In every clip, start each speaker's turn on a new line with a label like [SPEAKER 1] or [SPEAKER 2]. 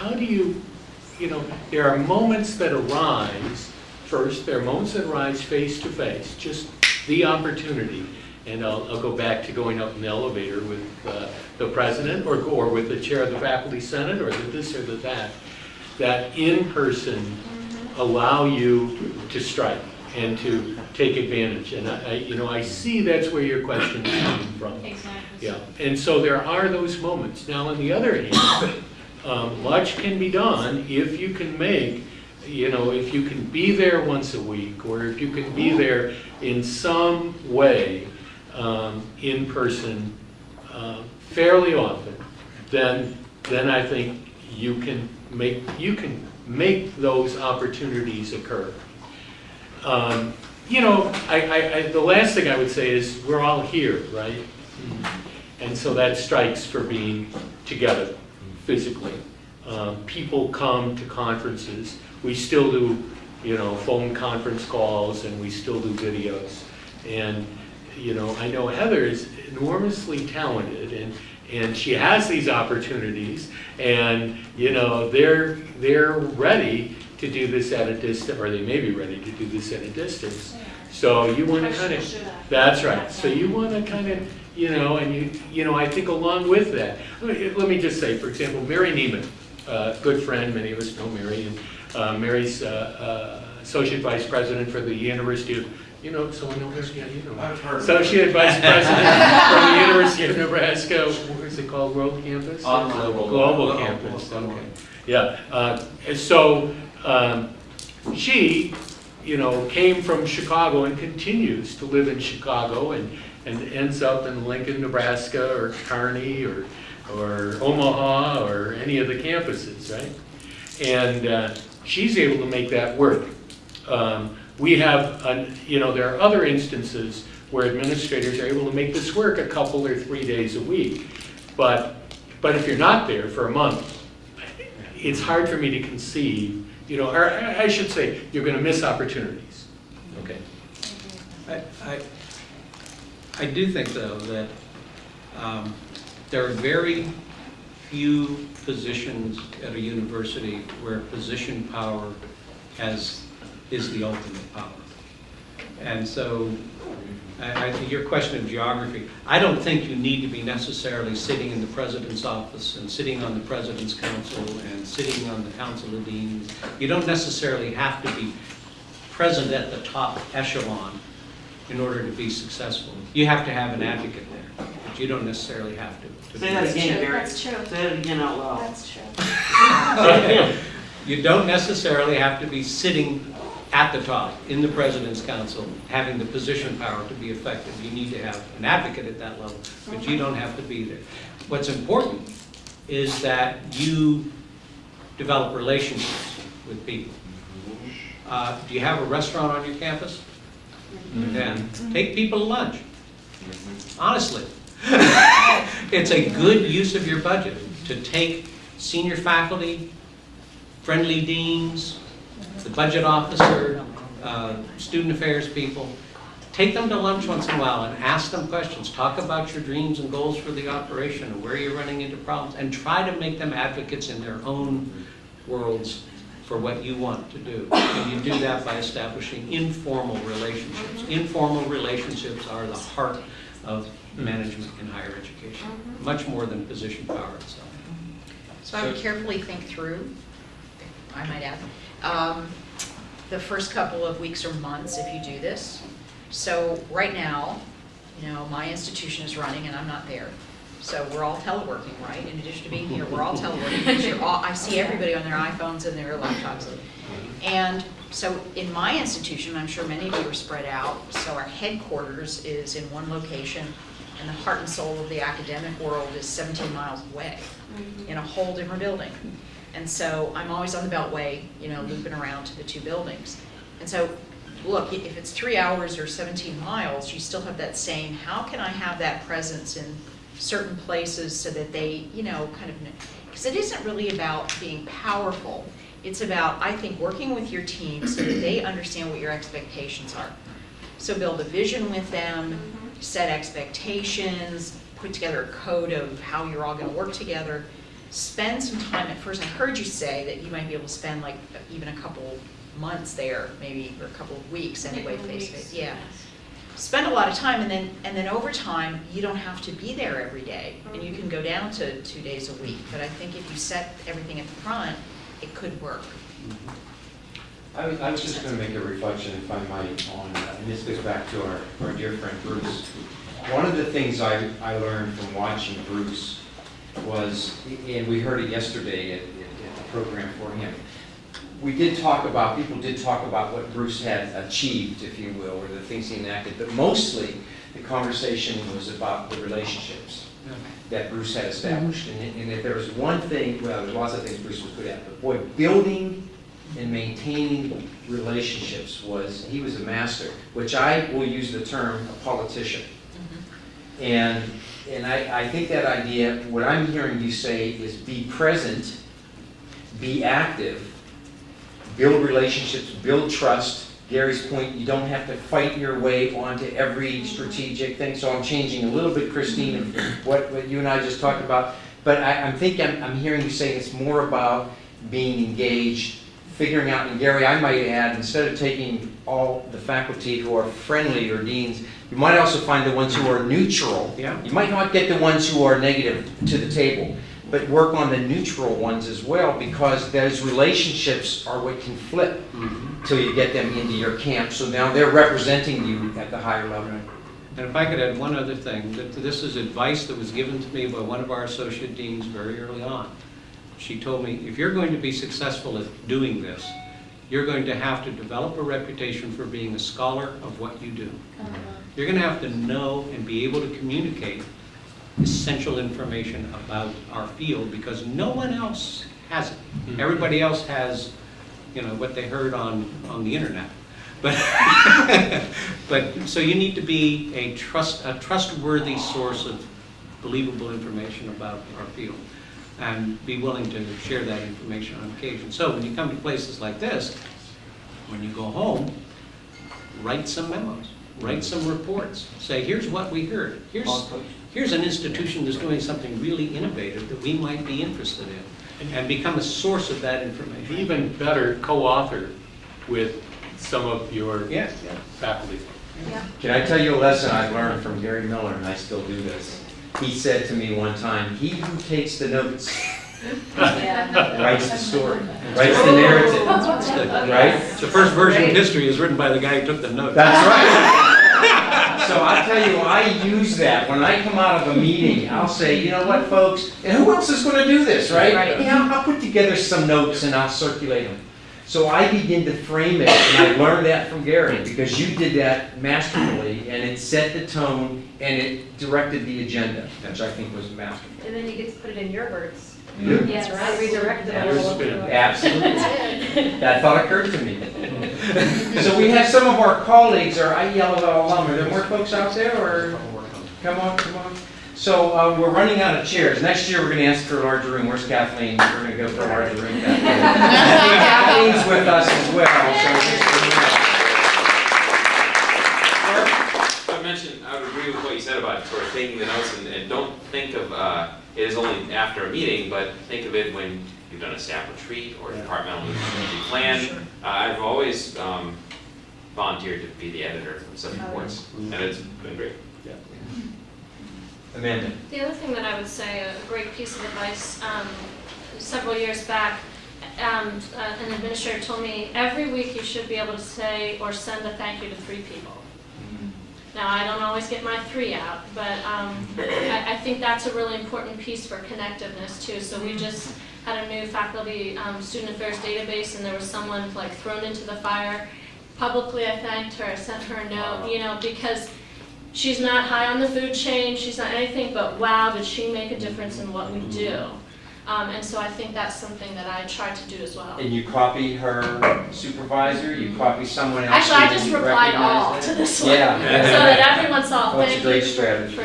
[SPEAKER 1] how do you, you know, there are moments that arise, first, there are moments that arise face to face, just the opportunity. And I'll, I'll go back to going up in the elevator with uh, the president or, or with the chair of the faculty senate or the this or the that, that in person allow you to strike and to take advantage. And I, I- you know, I see that's where your question is coming from.
[SPEAKER 2] Exactly.
[SPEAKER 1] Yeah, and so there are those moments. Now, on the other hand, um, much can be done if you can make, you know, if you can be there once a week, or if you can be there in some way, um, in person, uh, fairly often, then, then I think you can make, you can make those opportunities occur. Um, You know, I, I, I- the last thing I would say is, we're all here, right? And so that strikes for being together physically. Um, People come to conferences, we still do, you know, phone conference calls, and we still do videos. And, you know, I know Heather is enormously talented, and, and she has these opportunities, and, you know, they're, they're ready to do this at a distance, or they may be ready to do this at a distance. So you want to kind of, that's right, so you want to kind of, you know, and you, you know, I think along with that, let me, let me just say, for example, Mary Niemiec, uh, good friend, many of us know Mary, and uh, Mary's uh, uh, Associate Vice President for the University of, you know, someone know Mary? Yeah, you know.
[SPEAKER 3] I've heard.
[SPEAKER 1] Associate Vice President from the University of Nebraska, what is it called, World Campus?
[SPEAKER 3] On Global.
[SPEAKER 1] Global
[SPEAKER 3] Global.
[SPEAKER 1] Campus, okay. Yeah, uh, and so, um, she, you know, came from Chicago and continues to live in Chicago and, and ends up in Lincoln, Nebraska, or Kearney, or, or Omaha, or any of the campuses, right? And uh, she's able to make that work. Um, We have, an- you know, there are other instances where administrators are able to make this work a couple or three days a week. But, but if you're not there for a month, it's hard for me to conceive, you know, or I I should say, you're going to miss opportunities. Okay.
[SPEAKER 4] I, I, I do think, though, that um, there are very few positions at a university where position power has, is the ultimate power. And so, I, I, your question of geography, I don't think you need to be necessarily sitting in the president's office and sitting on the president's council and sitting on the council of deans. You don't necessarily have to be present at the top echelon in order to be successful. You have to have an advocate there, but you don't necessarily have to. to
[SPEAKER 3] Say that again,
[SPEAKER 2] true,
[SPEAKER 3] Gary.
[SPEAKER 2] that's true.
[SPEAKER 3] Say it again out loud.
[SPEAKER 2] That's true.
[SPEAKER 4] You don't necessarily have to be sitting at the top in the president's council, having the position power to be effective. You need to have an advocate at that level, but you don't have to be there. What's important is that you develop relationships with people. Uh, Do you have a restaurant on your campus? Mm-hmm. Then mm-hmm. take people to lunch. Mm-hmm. Honestly. It's a good use of your budget to take senior faculty, friendly deans, the budget officer, uh, student affairs people, take them to lunch once in a while and ask them questions. Talk about your dreams and goals for the operation and where you're running into problems, and try to make them advocates in their own worlds for what you want to do. And you do that by establishing informal relationships. Informal relationships are the heart of management in higher education, much more than position power itself.
[SPEAKER 5] So I would carefully think through, I might add, um, the first couple of weeks or months if you do this. So right now, you know, my institution is running and I'm not there. So we're all teleworking, right? In addition to being here, we're all teleworking. all- I see everybody on their iPhones and their laptops. And so in my institution, I'm sure many of you are spread out, so our headquarters is in one location, and the heart and soul of the academic world is 17 miles away, in a whole different building. And so I'm always on the Beltway, you know, looping around to the two buildings. And so, look, if it's three hours or 17 miles, you still have that same, how can I have that presence in certain places so that they, you know, kind of, because it isn't really about being powerful. It's about, I think, working with your team so that they understand what your expectations are. So build a vision with them, mm-hmm. set expectations, put together a code of how you're all gonna work together. spend some time at first. I heard you say that you might be able to spend like even a couple months there, maybe, or a couple of weeks anyway, face to face, yeah.
[SPEAKER 2] yes.
[SPEAKER 5] Spend a lot of time and then, and then over time, you don't have to be there every day. And you can go down to two days a week. But I think if you set everything at the front, it could work.
[SPEAKER 3] I was, I was just gonna make a reflection, if I might, on, uh, and this goes back to our, our dear friend Bruce. One of the things I, I learned from watching Bruce was, and we heard it yesterday at at the program for him. We did talk about, people did talk about what Bruce had achieved, if you will, or the things he enacted, but mostly the conversation was about the relationships that Bruce had established. Mm-hmm. And, and if there was one thing, well, there's lots of things Bruce was good at, but boy, building and maintaining relationships was, he was a master, which I will use the term a politician. Mm-hmm. And, and I, I think that idea, what I'm hearing you say is be present, be active, build relationships, build trust. Gary's point, you don't have to fight your way onto every strategic thing. So I'm changing a little bit, Christine, of what, what you and I just talked about. But I, I'm thinking, I'm, I'm hearing you saying it's more about being engaged, figuring out, and Gary, I might add, instead of taking all the faculty who are friendly or deans, you might also find the ones who are neutral.
[SPEAKER 4] Yeah.
[SPEAKER 3] You might not get the ones who are negative to the table, but work on the neutral ones as well, because those relationships are what can flip mm-hmm. till you get them into your camp. So now they're representing you at the higher level.
[SPEAKER 4] And if I could add one other thing, that this is advice that was given to me by one of our associate deans very early on. She told me, if you're going to be successful at doing this, you're going to have to develop a reputation for being a scholar of what you do. Uh-huh. You're going to have to know and be able to communicate essential information about our field because no one else has it. Hmm. Everybody else has, you know, what they heard on, on the internet. But, but, so you need to be a trust, a trustworthy source of believable information about our field and be willing to share that information on occasion. So when you come to places like this, when you go home, write some memos, write some reports, say, here's what we heard. Here's, here's an institution that's doing something really innovative that we might be interested in, and become a source of that information.
[SPEAKER 1] Even better, co-author with some of your
[SPEAKER 4] Yeah, yeah.
[SPEAKER 1] faculty.
[SPEAKER 5] Yeah.
[SPEAKER 3] Can I tell you a lesson I learned from Gary Miller, and I still do this? He said to me one time, "He who takes the notes writes the story, writes the narrative." Right?
[SPEAKER 4] The first version of history is written by the guy who took the notes.
[SPEAKER 3] That's right. So I tell you, I use that. When I come out of a meeting, I'll say, you know what, folks, and who else is gonna do this, right?
[SPEAKER 5] Right.
[SPEAKER 3] Yeah, I'll put together some notes and I'll circulate them. So I begin to frame it, and I learned that from Gary, because you did that masterfully, and it set the tone, and it directed the agenda, which I think was masterful.
[SPEAKER 2] And then you get to put it in your words.
[SPEAKER 3] Yeah.
[SPEAKER 2] Yes,
[SPEAKER 5] right.
[SPEAKER 2] redirect it.
[SPEAKER 3] Yeah.
[SPEAKER 2] all.
[SPEAKER 3] Absolutely. That thought occurred to me. So we have some of our colleagues, or I yell at alum, are there more folks out there, or, come on, come on. So, uh, we're running out of chairs. Next year, we're gonna ask for a larger room. Where's Kathleen? We're gonna go for a larger room. Kathleen. Kathleen's with us as well, so just you know.
[SPEAKER 6] I mentioned, I would agree with what you said about sort of taking the notes and, and don't think of, uh, it as only after a meeting, but think of it when you've done a staff retreat or a departmental strategic plan.
[SPEAKER 5] Sure.
[SPEAKER 6] Uh, I've always, um, volunteered to be the editor of such
[SPEAKER 2] Oh,
[SPEAKER 6] reports, and it's been great.
[SPEAKER 3] Amanda.
[SPEAKER 7] The other thing that I would say, a great piece of advice, um, several years back, um, uh, an administrator told me, every week you should be able to say or send a thank you to three people. Now, I don't always get my three out, but um, I, I think that's a really important piece for connectiveness too. So we just had a new faculty um, student affairs database, and there was someone like thrown into the fire. Publicly, I thanked her, I sent her a note, you know, because she's not high on the food chain, she's not anything, but wow, did she make a difference in what we do? Um, and so I think that's something that I try to do as well.
[SPEAKER 3] And you copy her supervisor, you copy someone else?
[SPEAKER 7] Actually, I just replied all
[SPEAKER 3] recognized
[SPEAKER 7] to this one.
[SPEAKER 3] Yeah.
[SPEAKER 7] So that everyone saw,
[SPEAKER 3] Well, it's a great strategy.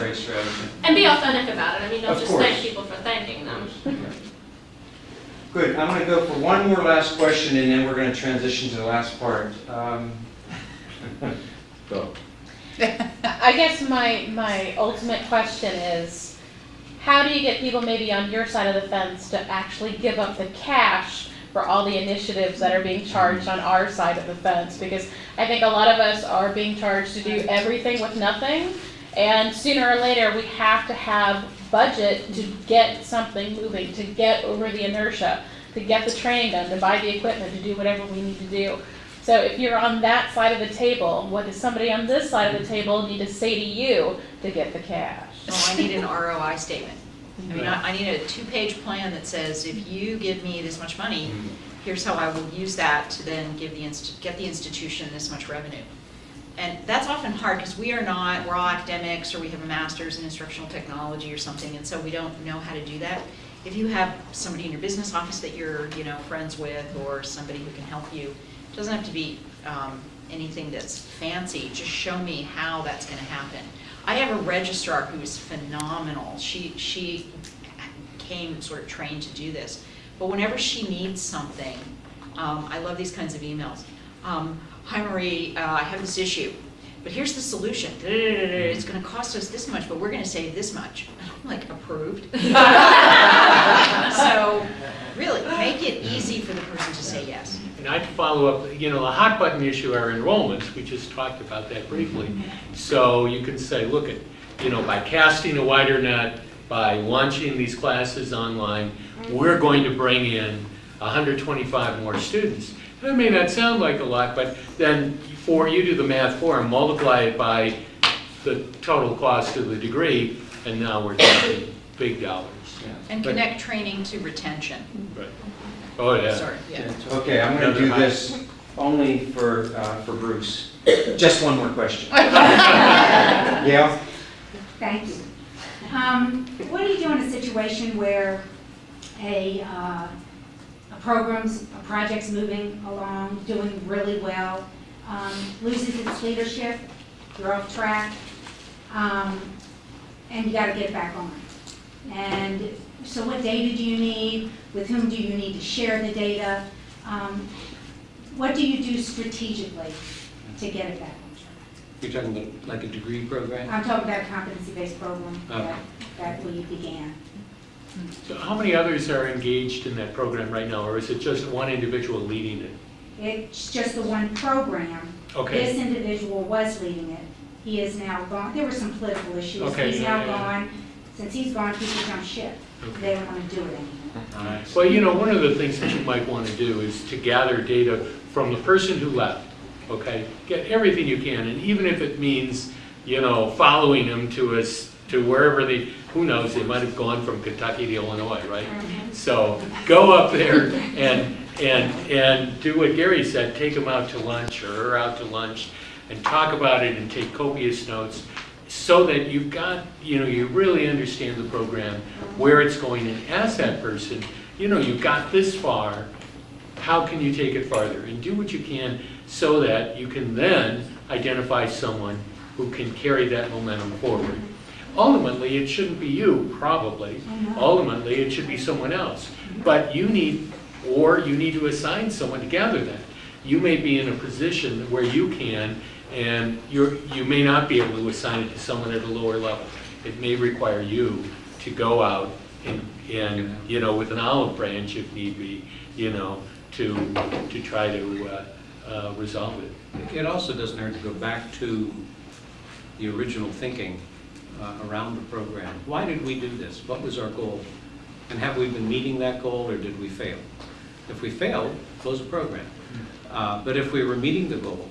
[SPEAKER 7] For doing that.
[SPEAKER 3] Great strategy.
[SPEAKER 7] And be authentic about it, I mean, don't
[SPEAKER 3] Of
[SPEAKER 7] just thank people for thanking them.
[SPEAKER 3] Good, I'm gonna go for one more last question, and then we're gonna transition to the last part. Um, Go.
[SPEAKER 8] I guess my, my ultimate question is, how do you get people maybe on your side of the fence to actually give up the cash for all the initiatives that are being charged on our side of the fence? Because I think a lot of us are being charged to do everything with nothing. And sooner or later, we have to have budget to get something moving, to get over the inertia, to get the training done, to buy the equipment, to do whatever we need to do. So if you're on that side of the table, what does somebody on this side of the table need to say to you to get the cash?
[SPEAKER 5] Oh, I need an ROI statement. I mean, I, I need a two-page plan that says, if you give me this much money, mm-hmm. here's how I will use that to then give the inst, get the institution this much revenue. And that's often hard, because we are not, we're all academics, or we have a master's in instructional technology or something, and so we don't know how to do that. If you have somebody in your business office that you're, you know, friends with, or somebody who can help you, it doesn't have to be, um, anything that's fancy, just show me how that's gonna happen. I have a registrar who is phenomenal. She, she came sort of trained to do this. But whenever she needs something, um, I love these kinds of emails. Um, hi Marie, uh, I have this issue, but here's the solution. It's gonna cost us this much, but we're gonna save this much. I'm like, approved. So, really, make it easy for the person to say yes.
[SPEAKER 1] And I'd follow up, you know, the hot button issue are enrollments, we just talked about that briefly. So you can say, look at, you know, by casting a wider net, by launching these classes online, we're going to bring in 125 more students. That may not sound like a lot, but then for, you do the math for them, multiply it by the total cost of the degree, and now we're talking big dollars.
[SPEAKER 5] And
[SPEAKER 1] But-
[SPEAKER 5] connect training to retention.
[SPEAKER 1] Right. Oh, yeah.
[SPEAKER 5] Sorry, yeah.
[SPEAKER 3] Okay, I'm gonna do
[SPEAKER 1] Another
[SPEAKER 3] this only for, uh, for Bruce. Just one more question. Gail?
[SPEAKER 9] Thank you. Um, What do you do in a situation where a, uh, a program's, project's moving along, doing really well, um, loses its leadership, you're off track, um, and you gotta get it back on? And so what data do you need? With whom do you need to share the data? Um, What do you do strategically to get it back on track?
[SPEAKER 4] You're talking about like a degree program?
[SPEAKER 9] I'm talking about a competency-based program
[SPEAKER 4] Okay.
[SPEAKER 9] that, that we began.
[SPEAKER 1] So how many others are engaged in that program right now, or is it just one individual leading it?
[SPEAKER 9] It's just the one program.
[SPEAKER 1] Okay.
[SPEAKER 9] This individual was leading it. He is now gone. There were some political issues.
[SPEAKER 1] Okay,
[SPEAKER 9] He's
[SPEAKER 1] yeah,
[SPEAKER 9] now
[SPEAKER 1] yeah.
[SPEAKER 9] gone. Since he's gone, people jump ship.
[SPEAKER 1] Okay.
[SPEAKER 9] They don't want to do it anymore.
[SPEAKER 1] Well, you know, one of the things that you might want to do is to gather data from the person who left, okay? Get everything you can, and even if it means, you know, following them to us, to wherever they, who knows, they might have gone from Kentucky to Illinois, right? Mm-hmm. So go up there and, and, and do what Gary said, take them out to lunch or her out to lunch and talk about it and take copious notes so that you've got, you know, you really understand the program, where it's going, and ask that person, you know, you've got this far, how can you take it farther? And do what you can so that you can then identify someone who can carry that momentum forward. Ultimately, it shouldn't be you, probably. Ultimately, it should be someone else. But you need, or you need to assign someone to gather that. You may be in a position where you can, and you're, you may not be able to assign it to someone at a lower level. It may require you to go out and, and, you know, with an olive branch if need be, you know, to, to try to, uh, uh, resolve it.
[SPEAKER 4] It also doesn't hurt to go back to the original thinking uh, around the program. Why did we do this? What was our goal? And have we been meeting that goal, or did we fail? If we failed, close the program. Uh, But if we were meeting the goal,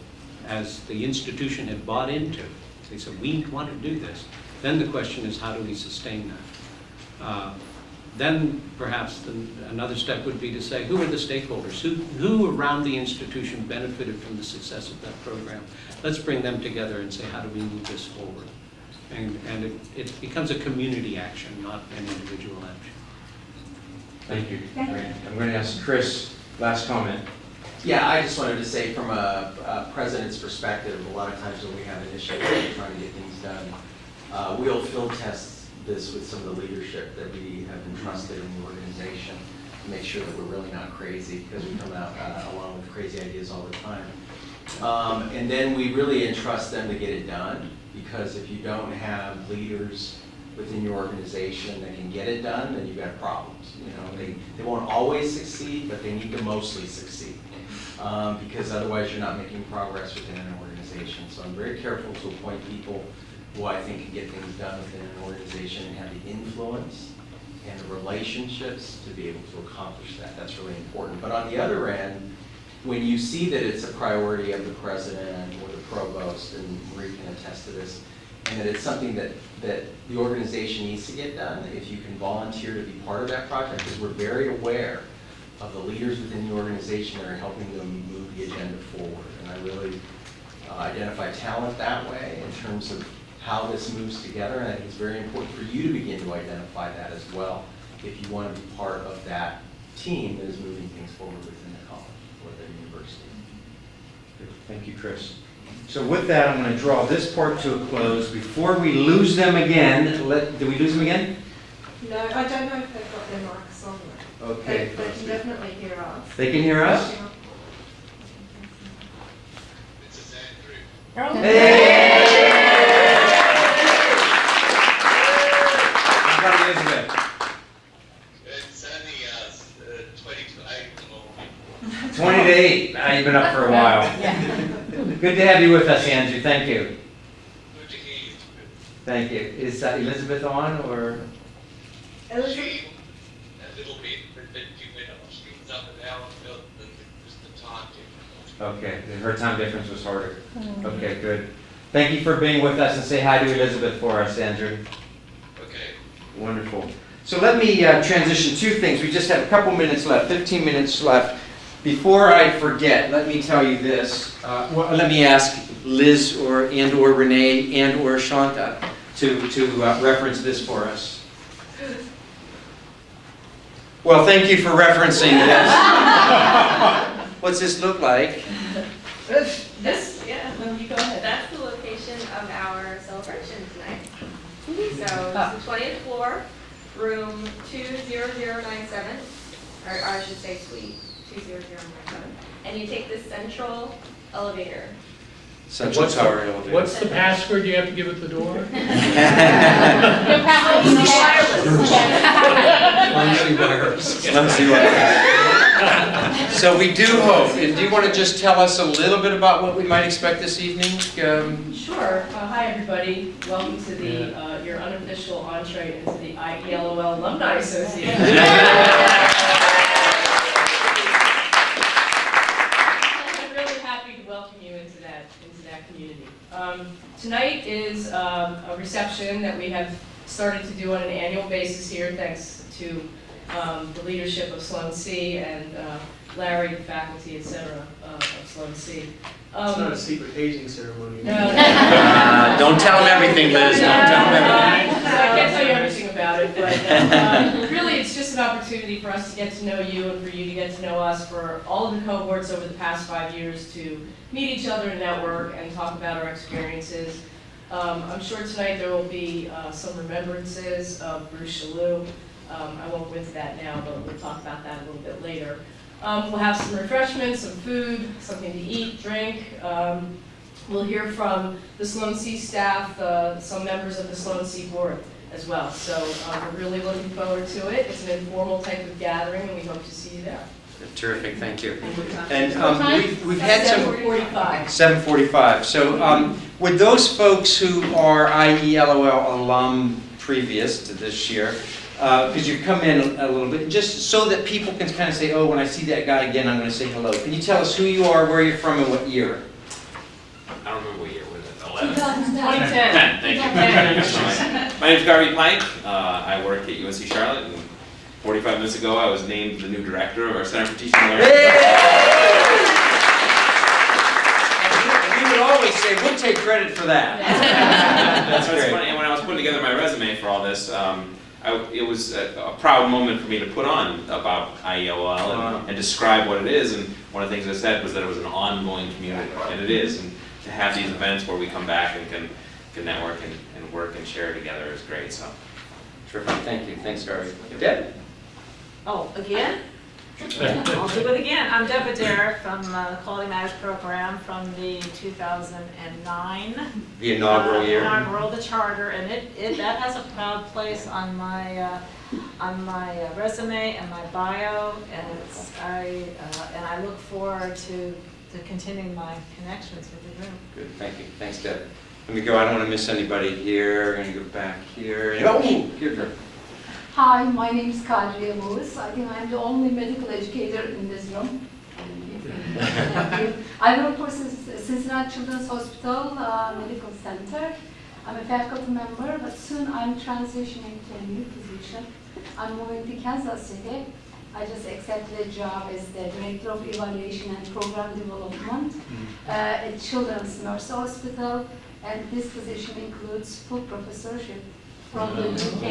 [SPEAKER 4] as the institution had bought into, they said, we want to do this, then the question is, how do we sustain that? Uh, Then perhaps the- another step would be to say, who are the stakeholders? Who, who around the institution benefited from the success of that program? Let's bring them together and say, how do we move this forward? And, and it, it becomes a community action, not an individual action.
[SPEAKER 3] Thank you.
[SPEAKER 9] Thank you.
[SPEAKER 3] I'm going to ask Chris, last comment.
[SPEAKER 10] Yeah, I just wanted to say from a, a president's perspective, a lot of times when we have initiatives, we're trying to get things done, uh, we'll field test this with some of the leadership that we have entrusted in the organization to make sure that we're really not crazy, because we come out uh, along with crazy ideas all the time. Um, and then we really entrust them to get it done, because if you don't have leaders within your organization that can get it done, then you've got problems. You know, they, they won't always succeed, but they need to mostly succeed. Um, because otherwise you're not making progress within an organization. So I'm very careful to appoint people who I think can get things done within an organization and have the influence and the relationships to be able to accomplish that. That's really important. But on the other end, when you see that it's a priority of the president or the provost, and Marie can attest to this, and that it's something that, that the organization needs to get done, if you can volunteer to be part of that project, because we're very aware of the leaders within the organization that are helping them move the agenda forward. And I really uh, identify talent that way in terms of how this moves together, and I think it's very important for you to begin to identify that as well, if you want to be part of that team that is moving things forward within the college or the university.
[SPEAKER 3] Thank you, Chris. So with that, I'm going to draw this part to a close. Before we lose them again, let, did we lose them again?
[SPEAKER 2] No, I don't know if they've got their mics on though.
[SPEAKER 3] Okay.
[SPEAKER 2] They, they can definitely hear us.
[SPEAKER 3] They can hear us? Hey! How about Elizabeth?
[SPEAKER 11] It's only uh, twenty to eight at the moment.
[SPEAKER 3] 20 to 8. Now, you've been up for a while. Good to have you with us, Andrew. Thank you.
[SPEAKER 11] Good to hear you.
[SPEAKER 3] Thank you. Is uh, Elizabeth on, or?
[SPEAKER 2] Elizabeth,
[SPEAKER 11] a little bit, but, but you went up, she was up an hour ago, than just the time difference.
[SPEAKER 3] Okay, her time difference was harder. Okay, good. Thank you for being with us, and say hi to Elizabeth for us, Andrew.
[SPEAKER 11] Okay.
[SPEAKER 3] Wonderful. So let me uh, transition two things. We just have a couple minutes left, 15 minutes left. Before I forget, let me tell you this. Uh, well, let me ask Liz or and or Renee and or Shanta to to uh, reference this for us. Well, thank you for referencing this. What's this look like?
[SPEAKER 2] this, yeah, you go ahead.
[SPEAKER 12] That's the location of our celebration tonight. So it's the twentieth floor, room two zero zero nine seven, or I should say suite two zero zero nine seven. And you take the central elevator.
[SPEAKER 3] Central
[SPEAKER 1] What's the-
[SPEAKER 3] elevator.
[SPEAKER 1] What's the password you have to give at the door?
[SPEAKER 8] You'll have to use
[SPEAKER 4] Clumsy wires.
[SPEAKER 3] Clumsy wires. So we do hope, and do you want to just tell us a little bit about what we might expect this evening? Um,
[SPEAKER 13] Sure. Uh, Hi, everybody. Welcome to the, uh, your unofficial entree into the IELOL Alumni Association. I'm really happy to welcome you into that, into that community. Um, Tonight is um, a reception that we have started to do on an annual basis here, thanks to um, the leadership of Sloan C and uh, Larry, the faculty, et cetera, uh, of Sloan C.
[SPEAKER 14] It's not
[SPEAKER 13] Um,
[SPEAKER 14] a secret hazing ceremony.
[SPEAKER 13] No, no.
[SPEAKER 3] Uh, Don't tell them everything, Liz, don't tell them everything.
[SPEAKER 13] So I can't tell you everything about it, but uh, really, it's just an opportunity for us to get to know you and for you to get to know us, for all of the cohorts over the past five years to meet each other and network and talk about our experiences. Um, I'm sure tonight there will be uh, some remembrances of Bruce Chaloux. Um, I won't go into that now, but we'll talk about that a little bit later. Um, We'll have some refreshments, some food, something to eat, drink. Um, We'll hear from the Sloan C staff, uh, some members of the Sloan C board as well. So uh, we're really looking forward to it. It's an informal type of gathering, and we hope to see you there.
[SPEAKER 3] Terrific, thank you. And um, we've we've had some...
[SPEAKER 13] 7:45.
[SPEAKER 3] 7:45. So um, would those folks who are IELOL alum previous to this year, because you've come in a little bit, just so that people can kind of say, oh, when I see that guy again, I'm going to say hello. Can you tell us who you are, where you're from, and what year?
[SPEAKER 6] I don't remember what year, was it, eleven?
[SPEAKER 13] 2010.
[SPEAKER 6] Thank you. My name is Garvey Pyke, uh, I work at UNC Charlotte, and forty-five minutes ago, I was named the new director of our Center for Teaching and Learning.
[SPEAKER 3] And We would always say, we'll take credit for that. That's
[SPEAKER 6] So it's
[SPEAKER 3] great.
[SPEAKER 6] funny, and when I was putting together my resume for all this, um, I, it was a, a proud moment for me to put on about IELOL
[SPEAKER 3] Wow.
[SPEAKER 6] and, and describe what it is. And one of the things I said was that it was an ongoing community, and it is. And to have these events where we come back and can, can network and, and work and share together is great. So
[SPEAKER 3] Terrific, thank you. Thanks, Garvey. Deb?
[SPEAKER 15] Oh, again?
[SPEAKER 14] I'll do it again. I'm Deborah Derrick from uh, the Quality Matters Program from the 2009.
[SPEAKER 3] The inaugural
[SPEAKER 14] uh,
[SPEAKER 3] year.
[SPEAKER 14] Inaugural, the charter, and it, it, that has a proud place on my, uh, on my uh, resume and my bio, and it's, I, uh, and I look forward to, to continuing my connections with the group.
[SPEAKER 3] Good, thank you. Thanks, Deb. Let me go, I don't want to miss anybody here. I'm going to go back here. Oh, here, girl.
[SPEAKER 15] Hi, my name is Kadriye Lewis. I think I'm the only medical educator in this room. Thank you. I work for Cincinnati Children's Hospital uh, Medical Center. I'm a faculty member, but soon I'm transitioning to a new position. I'm moving to Kansas City. I just accepted a job as the Director of Evaluation and Program Development uh, at Children's Mercy Hospital, and this position includes full professorship from the UK.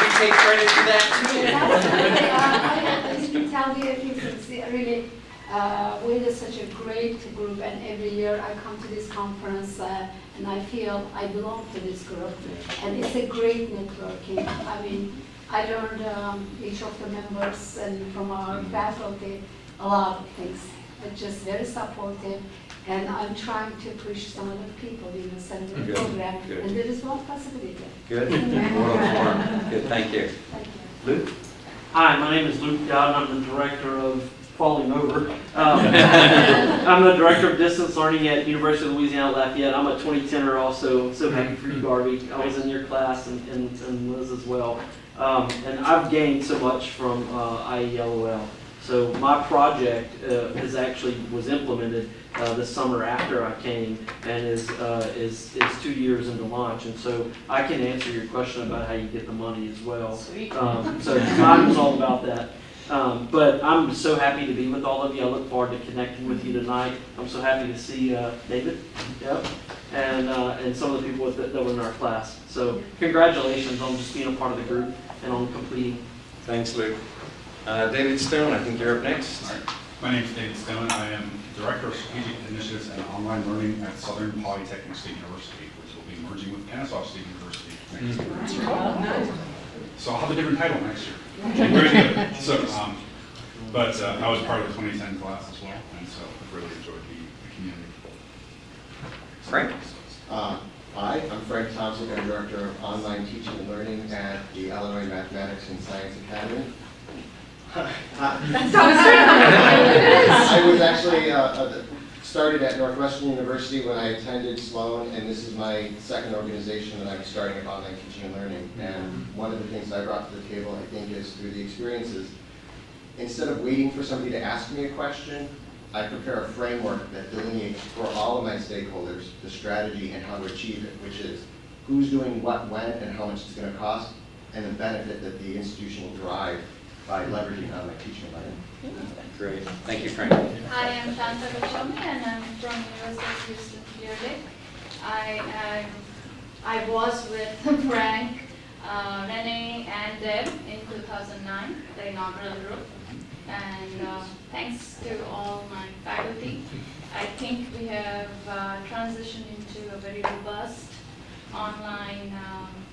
[SPEAKER 3] We take credit for that too.
[SPEAKER 15] Absolutely. I I can tell you a few things. Yeah, Really, uh, we're such a great group, and every year I come to this conference, uh, and I feel I belong to this group. And it's a great networking. I mean, I learned um, each of the members and from our faculty a lot of things. But just very supportive, and I'm trying to push some of the people in the center
[SPEAKER 3] Good,
[SPEAKER 15] program,
[SPEAKER 3] good.
[SPEAKER 15] and there is one possibility.
[SPEAKER 3] Good. Well, Good, thank you.
[SPEAKER 15] Thank you.
[SPEAKER 3] Luke?
[SPEAKER 16] Hi, my name is Luke Dowd, I'm the director of Falling Over. Um, I'm the director of distance learning at University of Louisiana Lafayette. I'm a 2010er also, so happy for you, Garvey. I was in your class and, and, and Liz as well. Um, and I've gained so much from uh, IELOL. So my project uh, is actually was implemented uh, this summer after I came and is, uh, is, is two years into launch. And so I can answer your question about how you get the money as well.
[SPEAKER 14] Sweet.
[SPEAKER 16] Um, so mine was all about that. Um, but I'm so happy to be with all of you. I look forward to connecting with you tonight. I'm so happy to see uh, David, yep, and uh, and some of the people with, that were in our class. So congratulations on just being a part of the group and on completing.
[SPEAKER 3] Thanks, Luke. Uh, David Stone, I think you're up next.
[SPEAKER 17] All right. My name is David Stone. I am Director of Strategic Initiatives and Online Learning at Southern Polytechnic State University, which will be merging with Kennesaw State University next year. So I'll have a different title next year. So, um, but uh, I was part of the 2010 class as well, and so I've really enjoyed the the community.
[SPEAKER 3] Frank?
[SPEAKER 18] Uh, Hi, I'm Frank Thompson, I'm Director of Online Teaching and Learning at the Illinois Mathematics and Science Academy. I was actually, uh, uh, started at Northwestern University when I attended Sloan, and this is my second organization that I'm starting of online teaching and learning. And one of the things I brought to the table, I think, is through the experiences, instead of waiting for somebody to ask me a question, I prepare a framework that delineates for all of my stakeholders the strategy and how to achieve it, which is who's doing what, when, and how much it's going to cost, and the benefit that the institution will derive by leveraging on online teaching and learning.
[SPEAKER 3] Great. Thank you, Frank.
[SPEAKER 19] Hi, I'm Shanta Goswami and I'm from University of Houston, Clear Lake. I, I, I was with Frank, uh, Renee and Deb in 2009, the inaugural group. And uh, thanks to all my faculty, I think we have uh, transitioned into a very robust online um,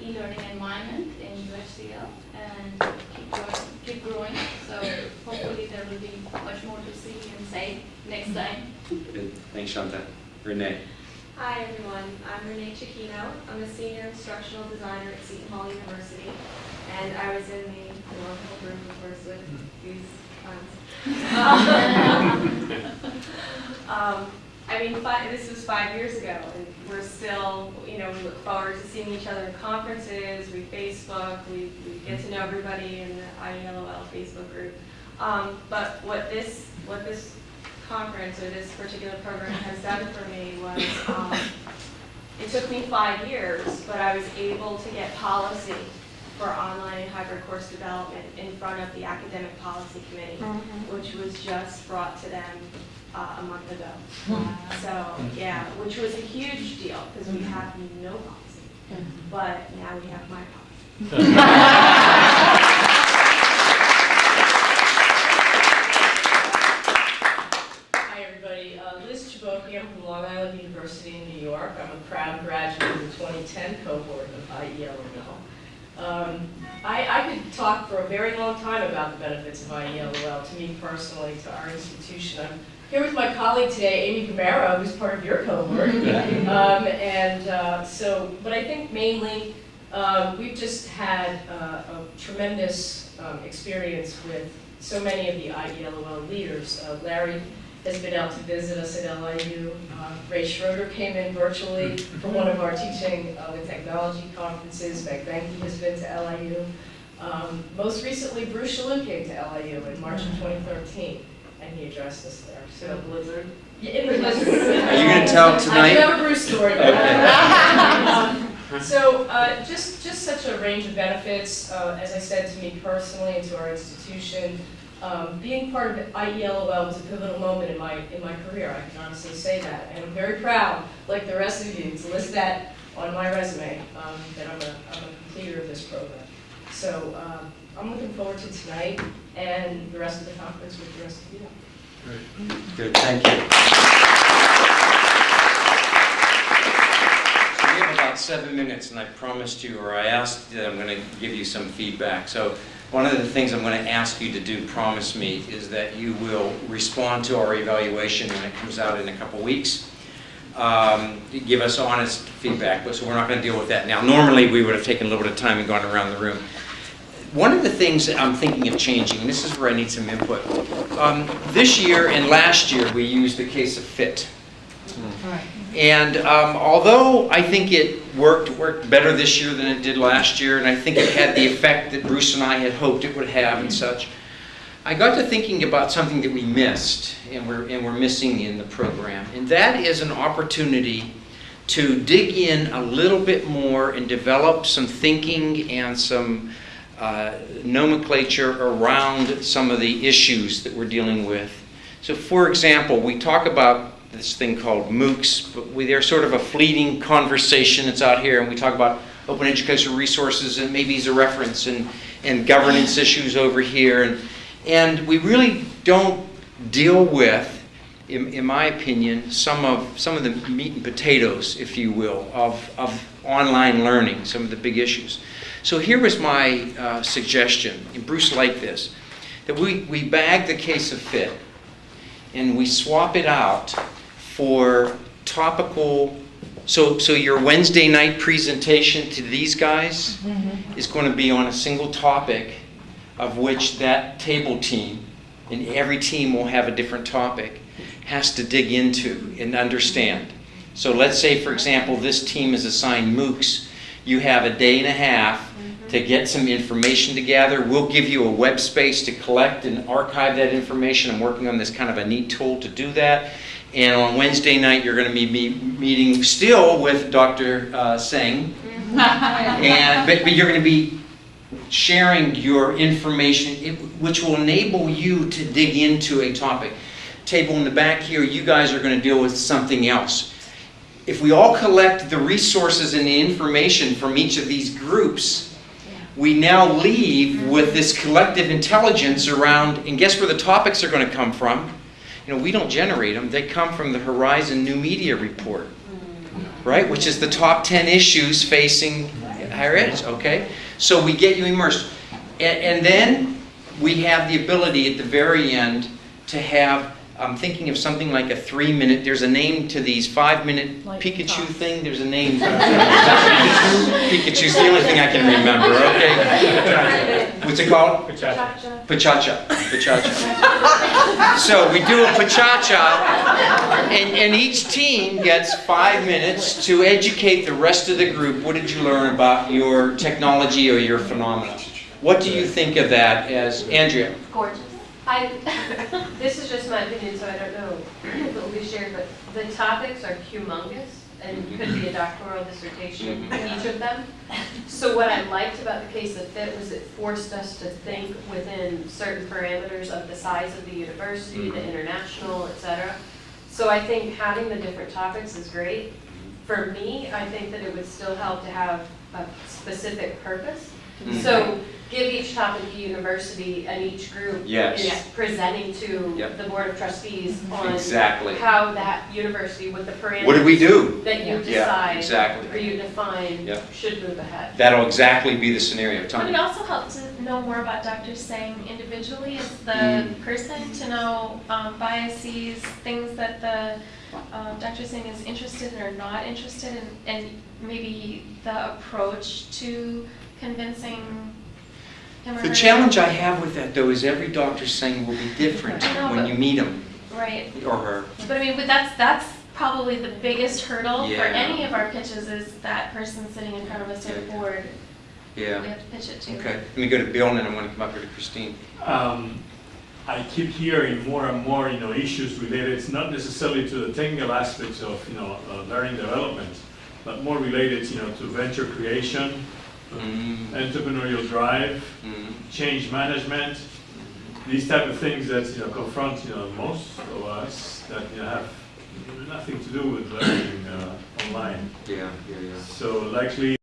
[SPEAKER 19] e-learning environment in UHCL and keep going, keep growing. So hopefully there will be much more to see and say next time.
[SPEAKER 3] Good. Thanks, Shanta. Renee?
[SPEAKER 12] Hi, everyone. I'm Renee Cicchino. I'm a senior instructional designer at Seton Hall University, and I was in the wonderful room, of course, with these clowns. Um, I mean, five, this was five years ago, and we're still, you know, we look forward to seeing each other at conferences, we Facebook, we, we get to know everybody in the IELOL Facebook group. Um, but what this, what this conference or this particular program has done for me was, um, it took me five years, but I was able to get policy for online and hybrid course development in front of the academic policy committee, which was just brought to them uh, a month ago. So, yeah, which was a huge deal, because we have no policy, but now we have my policy.
[SPEAKER 13] Hi, everybody. Uh, Liz Chaboki, I'm from Long Island University in New York. I'm a proud graduate of the 2010 cohort of IELOL. Um, I, I could talk for a very long time about the benefits of IELOL to me personally, to our institution. I'm here with my colleague today, Amy Camara, who's part of your cohort. Um, and uh, so, but I think mainly um, we've just had uh, a tremendous um, experience with so many of the IELOL leaders. Uh, Larry has been out to visit us at LIU. Uh, Ray Schroeder came in virtually for one of our teaching uh, and technology conferences. Meg Benke has been to LIU. Um, most recently, Bruce Chaloux came to LIU in March of 2013, and he addressed us there. So blizzard. Yeah, in the blizzard.
[SPEAKER 3] Are you gonna tell
[SPEAKER 13] I
[SPEAKER 3] tonight?
[SPEAKER 13] do have a Bruce story. but-
[SPEAKER 3] Okay.
[SPEAKER 13] Um, So, uh, just, just such a range of benefits, uh, as I said, to me personally and to our institution. Um, being part of IELOL was a pivotal moment in my, in my career, I can honestly say that. And I'm very proud, like the rest of you, to list that on my resume, um, that I'm a, I'm a completer of this program. So, um, I'm looking forward to tonight and the rest of the conference with the rest of you. Great.
[SPEAKER 3] Good, thank you. We have about seven minutes, and I promised you, or I asked that I'm going to give you some feedback. So one of the things I'm going to ask you to do, promise me, is that you will respond to our evaluation when it comes out in a couple weeks. Um, Give us honest feedback, but so we're not going to deal with that now. Normally, we would have taken a little bit of time and gone around the room. One of the things that I'm thinking of changing, and this is where I need some input. Um, This year and last year, we used the case of fit. And um, although I think it worked, worked better this year than it did last year, and I think it had the effect that Bruce and I had hoped it would have and such, I got to thinking about something that we missed and we're, and we're missing in the program. And that is an opportunity to dig in a little bit more and develop some thinking and some uh, nomenclature around some of the issues that we're dealing with. So for example, we talk about this thing called MOOCs, but we, they're sort of a fleeting conversation that's out here, and we talk about open educational resources and maybe as a reference, and, and governance issues over here, and, and we really don't deal with, in, in my opinion, some of, some of the meat and potatoes, if you will, of, of online learning, some of the big issues. So here was my uh, suggestion, and Bruce liked this, that we, we bag the case of fit, and we swap it out for topical, so, so your Wednesday night presentation to these guys is going to be on a single topic of which that table team, and every team will have a different topic, has to dig into and understand. So let's say, for example, this team is assigned MOOCs. You have a day and a half to get some information together. We'll give you a web space to collect and archive that information. I'm working on this kind of a neat tool to do that. And on Wednesday night, you're going to be meeting still with Dr. Uh, Singh. And, but, but you're going to be sharing your information, which will enable you to dig into a topic. Table in the back here, you guys are going to deal with something else. If we all collect the resources and the information from each of these groups, we now leave with this collective intelligence around, and guess where the topics are going to come from? You know, we don't generate them, they come from the Horizon New Media Report, mm. right? Which is the top 10 issues facing higher ed, okay? So we get you immersed. And, and then we have the ability at the very end to have, I'm thinking of something like a three minute, there's a name to these five minute Pikachu thing, there's a name. Pikachu's the only thing I can remember, okay? What's it called?
[SPEAKER 11] Pachacha.
[SPEAKER 3] Pachacha. Pachacha. So we do a pachacha, and, and each team gets five minutes to educate the rest of the group. What did you learn about your technology or your phenomena? What do you think of that as, Andrea?
[SPEAKER 20] Gorgeous. I, this is just my opinion, so I don't know if it will be shared, but the topics are humongous and could be a doctoral dissertation, each of them. So what I liked about the case of fit was it forced us to think within certain parameters of the size of the university, the mm-hmm. international, et cetera. So I think having the different topics is great. For me, I think that it would still help to have a specific purpose.
[SPEAKER 11] Mhm.
[SPEAKER 20] So
[SPEAKER 12] give each topic a university and each group
[SPEAKER 3] Yes.
[SPEAKER 12] is presenting to
[SPEAKER 3] Yep.
[SPEAKER 12] the board of trustees on
[SPEAKER 3] Exactly.
[SPEAKER 12] how that university with the parameters.
[SPEAKER 3] What do we do?
[SPEAKER 12] That you
[SPEAKER 3] Yeah,
[SPEAKER 12] decide.
[SPEAKER 3] exactly.
[SPEAKER 12] Or you define
[SPEAKER 3] Yep.
[SPEAKER 12] should move ahead.
[SPEAKER 3] That'll exactly be the scenario,
[SPEAKER 21] Would
[SPEAKER 3] Tony.
[SPEAKER 21] it also helps to know more about Dr. Singh individually as the
[SPEAKER 3] Mm.
[SPEAKER 21] person, to know um, biases, things that the um, Dr. Singh is interested in or not interested in, and maybe the approach to convincing him?
[SPEAKER 3] The challenge I have with that, though, is every doctor saying will be different
[SPEAKER 21] know,
[SPEAKER 3] when
[SPEAKER 21] but-
[SPEAKER 3] you meet them,
[SPEAKER 21] Right.
[SPEAKER 3] or her.
[SPEAKER 21] But I mean, but that's, that's probably the biggest hurdle for any of our pitches is that person sitting in front of us at a board.
[SPEAKER 3] Yeah.
[SPEAKER 21] We have to pitch it to.
[SPEAKER 3] Okay, let me go to Bill, and then I'm going to come up here to Christine.
[SPEAKER 22] Um, I keep hearing more and more, you know, issues related, it's not necessarily to the technical aspects of, you know, uh, learning development, but more related, you know, to venture creation, entrepreneurial drive, change management, these type of things that, you know, confront, you know, most of us that, you know, have nothing to do with learning uh, online.
[SPEAKER 3] Yeah, yeah, yeah.
[SPEAKER 22] So likely